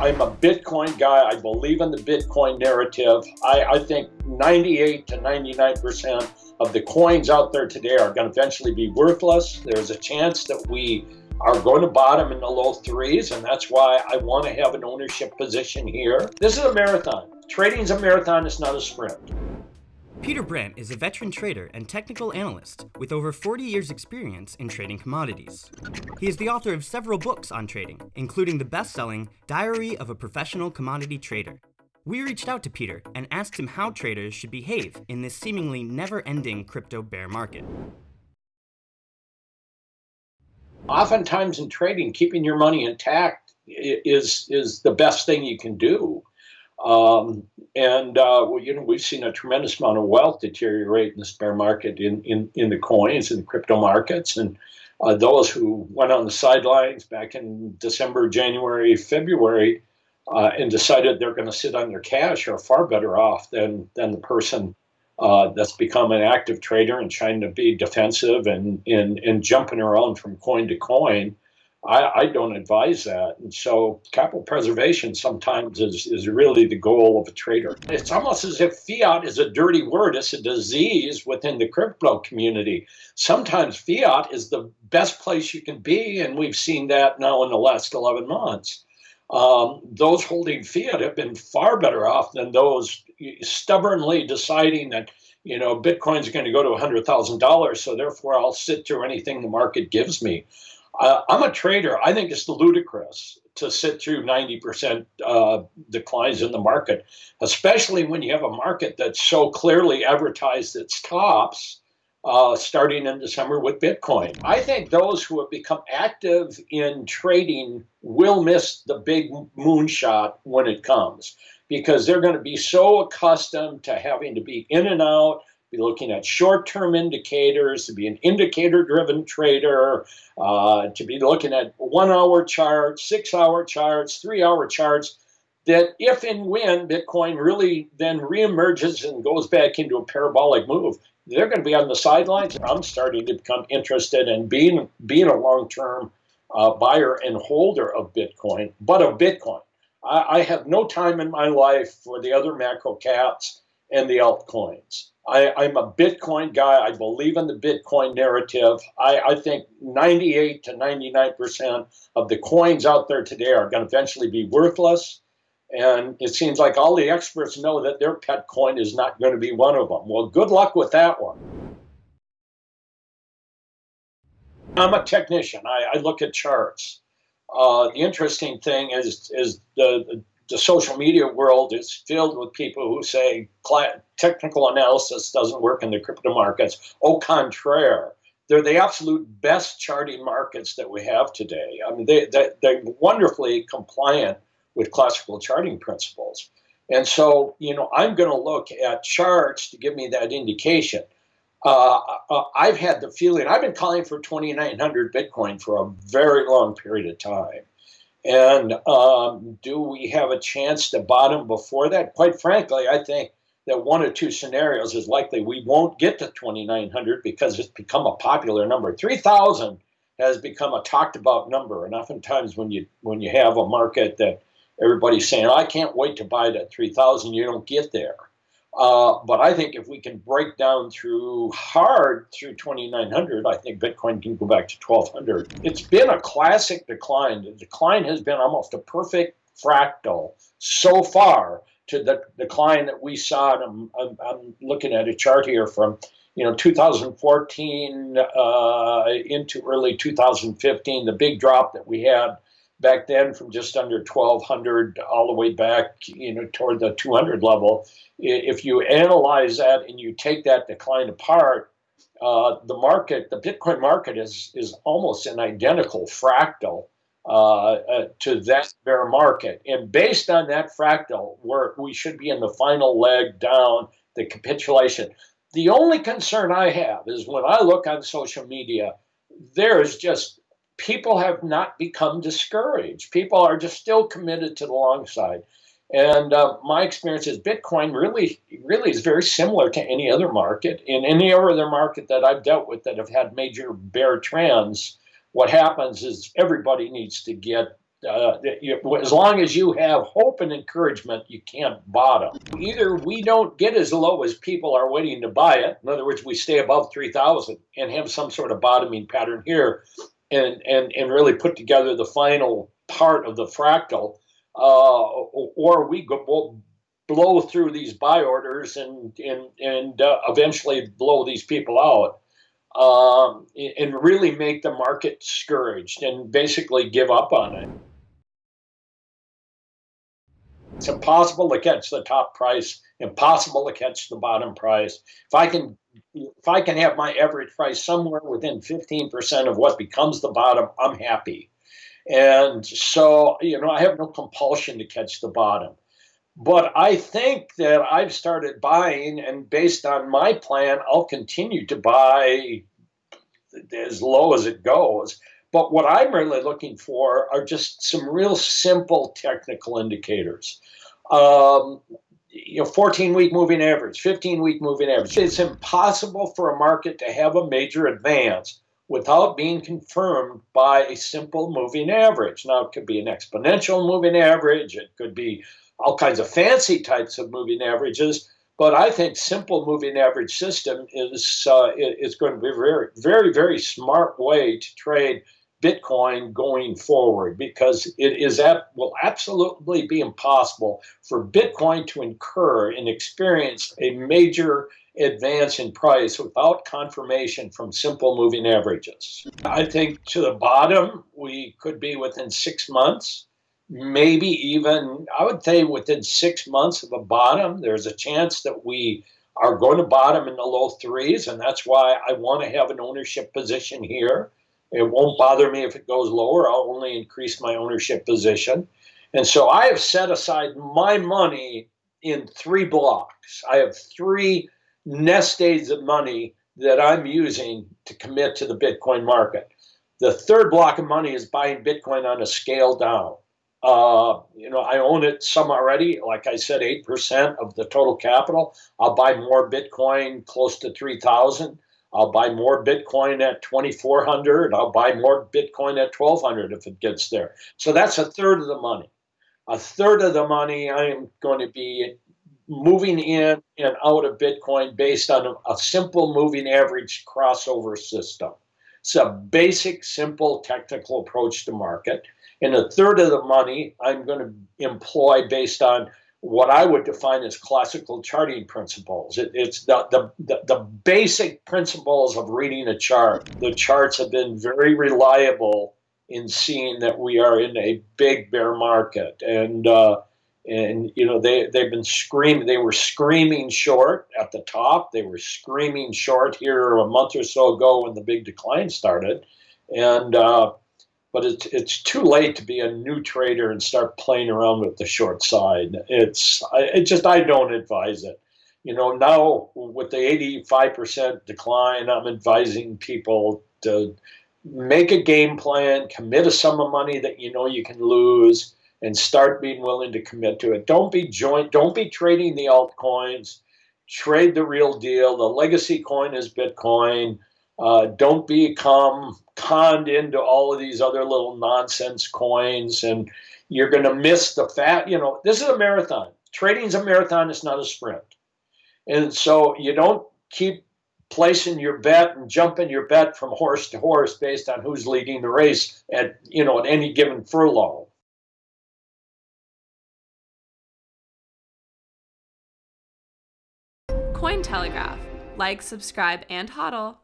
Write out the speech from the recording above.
I'm a Bitcoin guy. I believe in the Bitcoin narrative. I, I think 98 to 99% of the coins out there today are going to eventually be worthless. There's a chance that we are going to bottom in the low threes, and that's why I want to have an ownership position here. This is a marathon. Trading is a marathon, it's not a sprint. Peter Brandt is a veteran trader and technical analyst with over 40 years experience in trading commodities. He is the author of several books on trading, including the best-selling Diary of a Professional Commodity Trader. We reached out to Peter and asked him how traders should behave in this seemingly never-ending crypto bear market. Oftentimes in trading, keeping your money intact is, is the best thing you can do. Um, and uh, well, you know we've seen a tremendous amount of wealth deteriorate in the bear market in, in, in the coins and crypto markets. And uh, those who went on the sidelines back in December, January, February, uh, and decided they're going to sit on their cash are far better off than than the person uh, that's become an active trader and trying to be defensive and, and, and jumping around from coin to coin I, I, don't advise that. And so capital preservation sometimes is, is really the goal of a trader. It's almost as if fiat is a dirty word. It's a disease within the crypto community. Sometimes fiat is the best place you can be. And we've seen that now in the last 11 months. Um, those holding fiat have been far better off than those stubbornly deciding that you know Bitcoin's going to go to $100,000, so therefore I'll sit through anything the market gives me. Uh, I'm a trader. I think it's ludicrous to sit through 90% uh, declines in the market, especially when you have a market that's so clearly advertised its tops uh, starting in December with Bitcoin. I think those who have become active in trading will miss the big moonshot when it comes because they're going to be so accustomed to having to be in and out, be looking at short-term indicators, to be an indicator-driven trader, uh, to be looking at one-hour charts, six-hour charts, three-hour charts, that if and when Bitcoin really then reemerges and goes back into a parabolic move, they're going to be on the sidelines. I'm starting to become interested in being, being a long-term uh, buyer and holder of Bitcoin, but of Bitcoin. I, I have no time in my life for the other macro caps and the altcoins. I, am a Bitcoin guy. I believe in the Bitcoin narrative. I, I think 98 to 99% of the coins out there today are going to eventually be worthless. And it seems like all the experts know that their pet coin is not going to be one of them. Well, good luck with that one. I'm a technician. I, I look at charts. Uh, the interesting thing is, is the, the social media world is filled with people who say technical analysis doesn't work in the crypto markets. Au contraire, they're the absolute best charting markets that we have today. I mean, they, they, they're wonderfully compliant with classical charting principles. And so, you know, I'm going to look at charts to give me that indication. Uh, uh, I've had the feeling, I've been calling for 2,900 Bitcoin for a very long period of time. And um, do we have a chance to bottom before that? Quite frankly, I think that one or two scenarios is likely we won't get to 2,900 because it's become a popular number. 3,000 has become a talked about number. And oftentimes when you, when you have a market that everybody's saying, I can't wait to buy that 3,000, you don't get there. Uh, but I think if we can break down through hard through 2,900, I think Bitcoin can go back to 1,200. It's been a classic decline. The decline has been almost a perfect fractal so far to the decline that we saw. And I'm, I'm looking at a chart here from you know 2014 uh, into early 2015, the big drop that we had back then from just under 1200 all the way back you know toward the 200 level. If you analyze that and you take that decline apart uh, the market the bitcoin market is is almost an identical fractal uh, uh, to that bear market. And based on that fractal where we should be in the final leg down the capitulation. The only concern i have is when i look on social media there is just people have not become discouraged. People are just still committed to the long side. And uh, my experience is Bitcoin really, really is very similar to any other market. In any other market that I've dealt with that have had major bear trends, what happens is everybody needs to get Uh, as long as you have hope and encouragement, you can't bottom. Either we don't get as low as people are waiting to buy it. In other words, we stay above 3,000 and have some sort of bottoming pattern here and, and, and really put together the final part of the fractal. Uh, or we go, we'll blow through these buy orders and, and, and uh, eventually blow these people out um, and really make the market discouraged and basically give up on it. It's impossible to catch the top price, impossible to catch the bottom price. If I can if I can have my average price somewhere within 15% of what becomes the bottom, I'm happy. And so, you know, I have no compulsion to catch the bottom. But I think that I've started buying, and based on my plan, I'll continue to buy as low as it goes. But what I'm really looking for are just some real simple technical indicators. Um, you know, 14 week moving average, 15 week moving average. It's impossible for a market to have a major advance without being confirmed by a simple moving average. Now, it could be an exponential moving average, it could be all kinds of fancy types of moving averages. But I think simple moving average system is uh, is going to be a very, very, very smart way to trade Bitcoin going forward because it is will absolutely be impossible for Bitcoin to incur and experience a major advance in price without confirmation from simple moving averages. I think to the bottom, we could be within six months maybe even, I would say within six months of a bottom, there's a chance that we are going to bottom in the low threes. And that's why I want to have an ownership position here. It won't bother me if it goes lower. I'll only increase my ownership position. And so I have set aside my money in three blocks. I have three nest eggs of money that I'm using to commit to the Bitcoin market. The third block of money is buying Bitcoin on a scale down. Uh, you know, I own it some already. Like I said, eight percent of the total capital. I'll buy more Bitcoin close to three thousand. I'll buy more Bitcoin at twenty four hundred. I'll buy more Bitcoin at twelve hundred if it gets there. So that's a third of the money. A third of the money I am going to be moving in and out of Bitcoin based on a simple moving average crossover system. It's a basic, simple technical approach to market. And a third of the money I'm going to employ based on what I would define as classical charting principles. It, it's the, the, the, the, basic principles of reading a chart. The charts have been very reliable in seeing that we are in a big bear market. And, uh, and you know, they, they've been screaming, they were screaming short at the top. They were screaming short here a month or so ago when the big decline started. And, uh, but it's it's too late to be a new trader and start playing around with the short side. It's it just I don't advise it. You know, now with the 85% decline, I'm advising people to make a game plan, commit a sum of money that you know you can lose, and start being willing to commit to it. Don't be joint, don't be trading the altcoins. Trade the real deal. The legacy coin is Bitcoin. Uh, don't become conned into all of these other little nonsense coins, and you're going to miss the fat. You know, this is a marathon. Trading's a marathon. It's not a sprint, and so you don't keep placing your bet and jumping your bet from horse to horse based on who's leading the race at you know at any given furlong. Cointelegraph. Like, subscribe, and hodl.